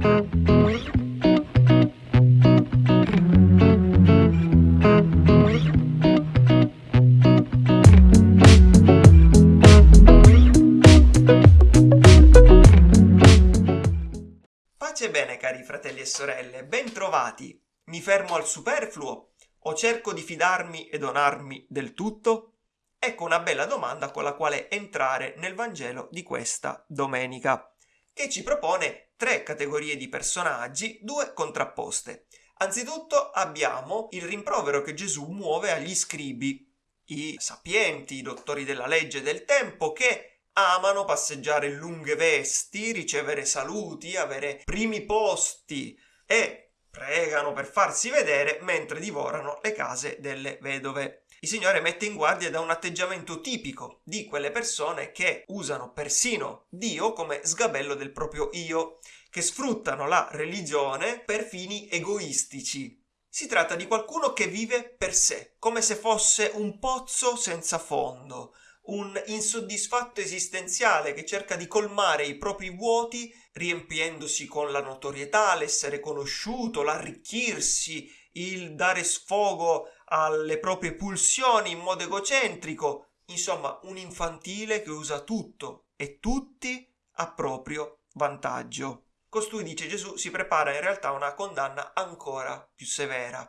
Pace bene cari fratelli e sorelle, ben trovati! Mi fermo al superfluo o cerco di fidarmi e donarmi del tutto? Ecco una bella domanda con la quale entrare nel Vangelo di questa domenica, che ci propone tre categorie di personaggi, due contrapposte. Anzitutto abbiamo il rimprovero che Gesù muove agli scribi, i sapienti, i dottori della legge del tempo, che amano passeggiare in lunghe vesti, ricevere saluti, avere primi posti e pregano per farsi vedere mentre divorano le case delle vedove. Il Signore mette in guardia da un atteggiamento tipico di quelle persone che usano persino Dio come sgabello del proprio io, che sfruttano la religione per fini egoistici. Si tratta di qualcuno che vive per sé, come se fosse un pozzo senza fondo, un insoddisfatto esistenziale che cerca di colmare i propri vuoti riempiendosi con la notorietà, l'essere conosciuto, l'arricchirsi, il dare sfogo alle proprie pulsioni in modo egocentrico, insomma un infantile che usa tutto e tutti a proprio vantaggio. Costui, dice Gesù, si prepara in realtà a una condanna ancora più severa.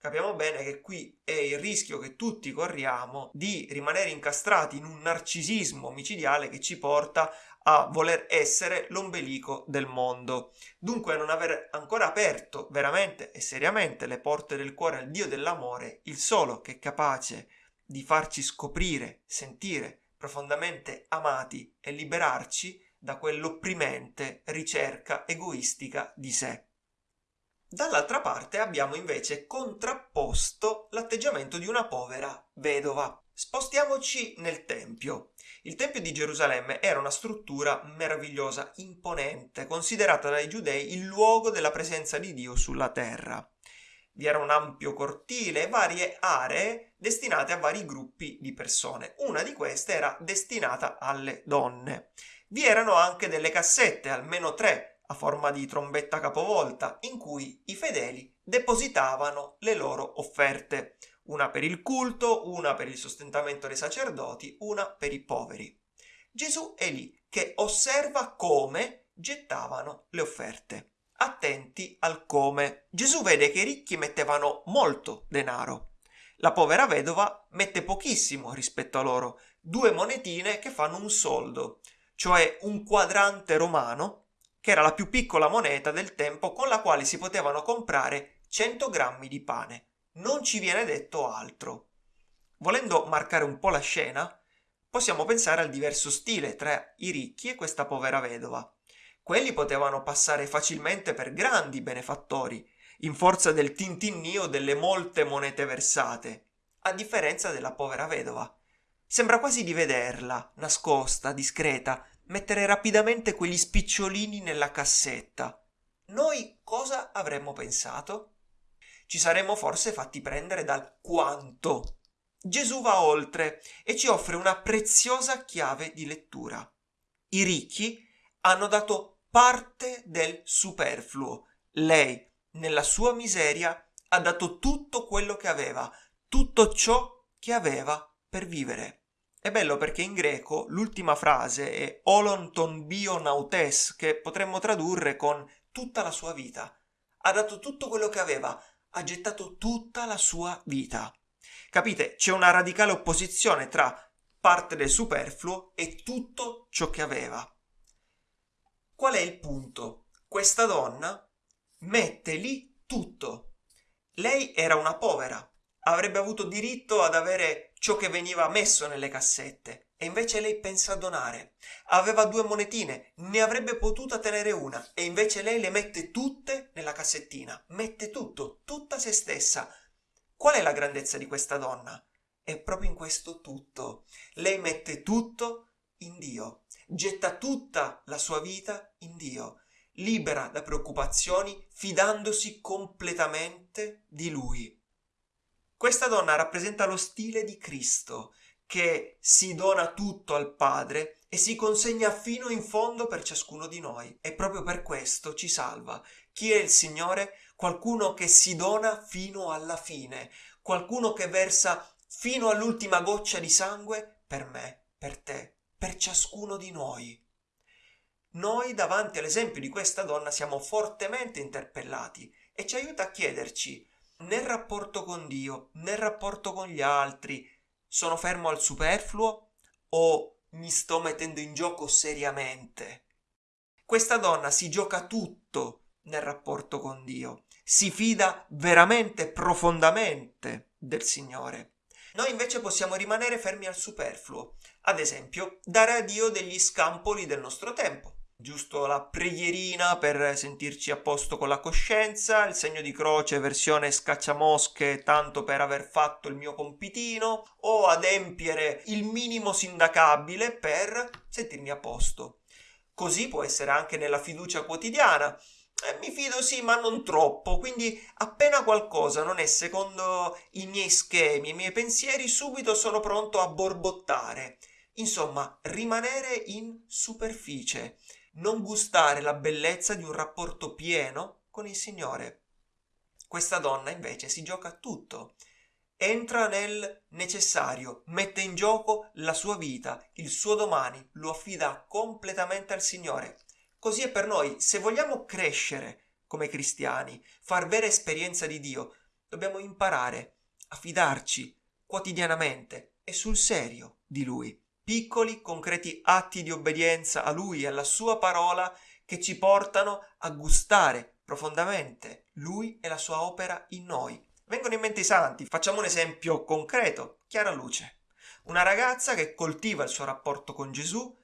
Capiamo bene che qui è il rischio che tutti corriamo di rimanere incastrati in un narcisismo micidiale che ci porta a voler essere l'ombelico del mondo. Dunque non aver ancora aperto veramente e seriamente le porte del cuore al Dio dell'amore, il solo che è capace di farci scoprire, sentire profondamente amati e liberarci da quell'opprimente ricerca egoistica di sé. Dall'altra parte abbiamo invece contrapposto l'atteggiamento di una povera vedova. Spostiamoci nel Tempio. Il Tempio di Gerusalemme era una struttura meravigliosa, imponente, considerata dai giudei il luogo della presenza di Dio sulla terra. Vi era un ampio cortile e varie aree destinate a vari gruppi di persone. Una di queste era destinata alle donne. Vi erano anche delle cassette, almeno tre, a forma di trombetta capovolta, in cui i fedeli depositavano le loro offerte una per il culto, una per il sostentamento dei sacerdoti, una per i poveri. Gesù è lì che osserva come gettavano le offerte. Attenti al come. Gesù vede che i ricchi mettevano molto denaro. La povera vedova mette pochissimo rispetto a loro, due monetine che fanno un soldo, cioè un quadrante romano, che era la più piccola moneta del tempo con la quale si potevano comprare 100 grammi di pane non ci viene detto altro. Volendo marcare un po' la scena, possiamo pensare al diverso stile tra i ricchi e questa povera vedova. Quelli potevano passare facilmente per grandi benefattori, in forza del tintinnio delle molte monete versate, a differenza della povera vedova. Sembra quasi di vederla, nascosta, discreta, mettere rapidamente quegli spicciolini nella cassetta. Noi cosa avremmo pensato? ci saremmo forse fatti prendere dal quanto. Gesù va oltre e ci offre una preziosa chiave di lettura. I ricchi hanno dato parte del superfluo. Lei, nella sua miseria, ha dato tutto quello che aveva, tutto ciò che aveva per vivere. È bello perché in greco l'ultima frase è olon ton bio nautes, che potremmo tradurre con tutta la sua vita. Ha dato tutto quello che aveva, ha gettato tutta la sua vita. Capite? C'è una radicale opposizione tra parte del superfluo e tutto ciò che aveva. Qual è il punto? Questa donna mette lì tutto. Lei era una povera, avrebbe avuto diritto ad avere ciò che veniva messo nelle cassette, e invece lei pensa a donare. Aveva due monetine, ne avrebbe potuta tenere una e invece lei le mette tutte nella cassettina. Mette tutto, tutta se stessa. Qual è la grandezza di questa donna? È proprio in questo tutto. Lei mette tutto in Dio, getta tutta la sua vita in Dio, libera da preoccupazioni, fidandosi completamente di Lui. Questa donna rappresenta lo stile di Cristo, che si dona tutto al Padre e si consegna fino in fondo per ciascuno di noi e proprio per questo ci salva. Chi è il Signore? Qualcuno che si dona fino alla fine, qualcuno che versa fino all'ultima goccia di sangue per me, per te, per ciascuno di noi. Noi davanti all'esempio di questa donna siamo fortemente interpellati e ci aiuta a chiederci nel rapporto con Dio, nel rapporto con gli altri, sono fermo al superfluo o mi sto mettendo in gioco seriamente? Questa donna si gioca tutto nel rapporto con Dio, si fida veramente profondamente del Signore. Noi invece possiamo rimanere fermi al superfluo, ad esempio dare a Dio degli scampoli del nostro tempo giusto la preghierina per sentirci a posto con la coscienza, il segno di croce versione scacciamosche tanto per aver fatto il mio compitino o adempiere il minimo sindacabile per sentirmi a posto. Così può essere anche nella fiducia quotidiana. Eh, mi fido sì, ma non troppo, quindi appena qualcosa non è secondo i miei schemi, i miei pensieri, subito sono pronto a borbottare. Insomma, rimanere in superficie non gustare la bellezza di un rapporto pieno con il Signore. Questa donna invece si gioca tutto. Entra nel necessario, mette in gioco la sua vita, il suo domani, lo affida completamente al Signore. Così è per noi, se vogliamo crescere come cristiani, far vera esperienza di Dio, dobbiamo imparare a fidarci quotidianamente e sul serio di Lui piccoli, concreti atti di obbedienza a Lui e alla Sua parola che ci portano a gustare profondamente Lui e la Sua opera in noi. Vengono in mente i santi, facciamo un esempio concreto, chiara luce. Una ragazza che coltiva il suo rapporto con Gesù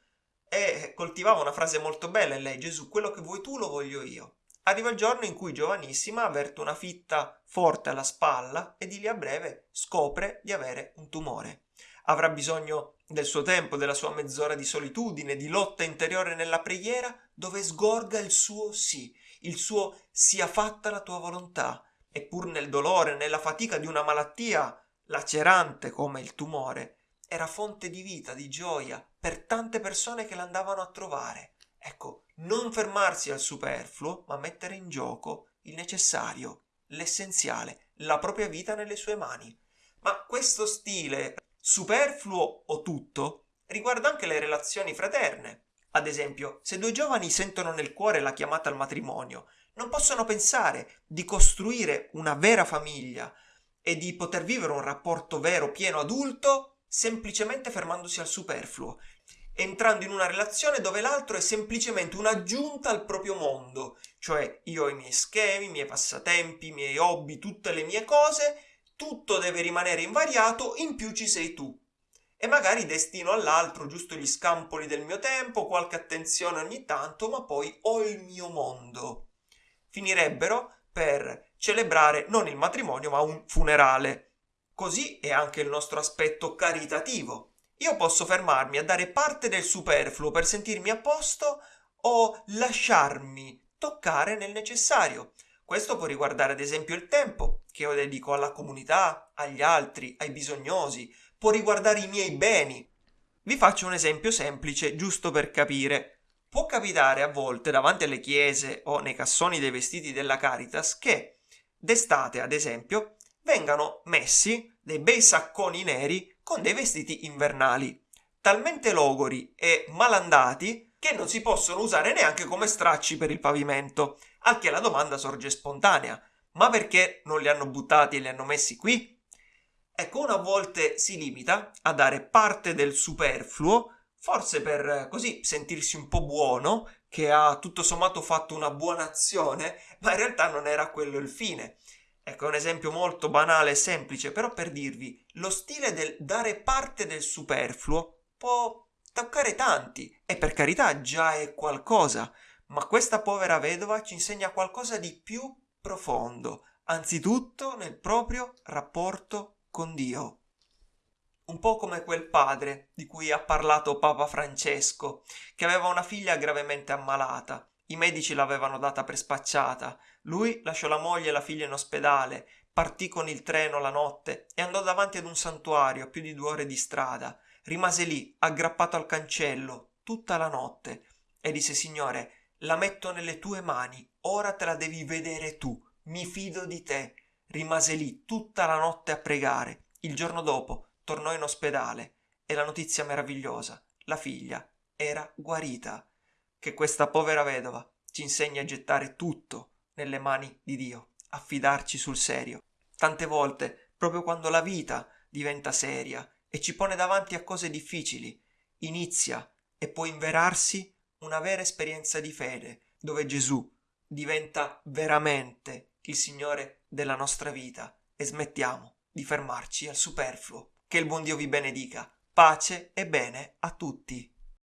e coltivava una frase molto bella in lei, Gesù, quello che vuoi tu lo voglio io. Arriva il giorno in cui giovanissima avverte una fitta forte alla spalla e di lì a breve scopre di avere un tumore. Avrà bisogno del suo tempo, della sua mezz'ora di solitudine, di lotta interiore nella preghiera, dove sgorga il suo sì, il suo sia fatta la tua volontà. E pur nel dolore, nella fatica di una malattia lacerante come il tumore, era fonte di vita, di gioia per tante persone che l'andavano a trovare. Ecco, non fermarsi al superfluo, ma mettere in gioco il necessario, l'essenziale, la propria vita nelle sue mani. Ma questo stile superfluo o tutto riguarda anche le relazioni fraterne. Ad esempio, se due giovani sentono nel cuore la chiamata al matrimonio, non possono pensare di costruire una vera famiglia e di poter vivere un rapporto vero, pieno, adulto, semplicemente fermandosi al superfluo, entrando in una relazione dove l'altro è semplicemente un'aggiunta al proprio mondo, cioè io ho i miei schemi, i miei passatempi, i miei hobby, tutte le mie cose tutto deve rimanere invariato, in più ci sei tu. E magari destino all'altro giusto gli scampoli del mio tempo, qualche attenzione ogni tanto, ma poi ho il mio mondo. Finirebbero per celebrare non il matrimonio, ma un funerale. Così è anche il nostro aspetto caritativo. Io posso fermarmi a dare parte del superfluo per sentirmi a posto o lasciarmi toccare nel necessario. Questo può riguardare ad esempio il tempo che io dedico alla comunità, agli altri, ai bisognosi, può riguardare i miei beni. Vi faccio un esempio semplice, giusto per capire. Può capitare a volte davanti alle chiese o nei cassoni dei vestiti della Caritas che d'estate, ad esempio, vengano messi dei bei sacconi neri con dei vestiti invernali, talmente logori e malandati che non si possono usare neanche come stracci per il pavimento al che la domanda sorge spontanea. Ma perché non li hanno buttati e li hanno messi qui? Ecco, una a volte si limita a dare parte del superfluo, forse per così sentirsi un po' buono, che ha tutto sommato fatto una buona azione, ma in realtà non era quello il fine. Ecco, un esempio molto banale e semplice, però per dirvi, lo stile del dare parte del superfluo può toccare tanti, e per carità già è qualcosa, ma questa povera vedova ci insegna qualcosa di più profondo, anzitutto nel proprio rapporto con Dio. Un po' come quel padre di cui ha parlato Papa Francesco, che aveva una figlia gravemente ammalata. I medici l'avevano data per spacciata. Lui lasciò la moglie e la figlia in ospedale, partì con il treno la notte e andò davanti ad un santuario a più di due ore di strada. Rimase lì, aggrappato al cancello, tutta la notte e disse Signore, la metto nelle tue mani, ora te la devi vedere tu, mi fido di te. Rimase lì tutta la notte a pregare. Il giorno dopo tornò in ospedale e la notizia meravigliosa, la figlia era guarita. Che questa povera vedova ci insegna a gettare tutto nelle mani di Dio, a fidarci sul serio. Tante volte, proprio quando la vita diventa seria e ci pone davanti a cose difficili, inizia e può inverarsi una vera esperienza di fede, dove Gesù diventa veramente il Signore della nostra vita e smettiamo di fermarci al superfluo. Che il buon Dio vi benedica. Pace e bene a tutti.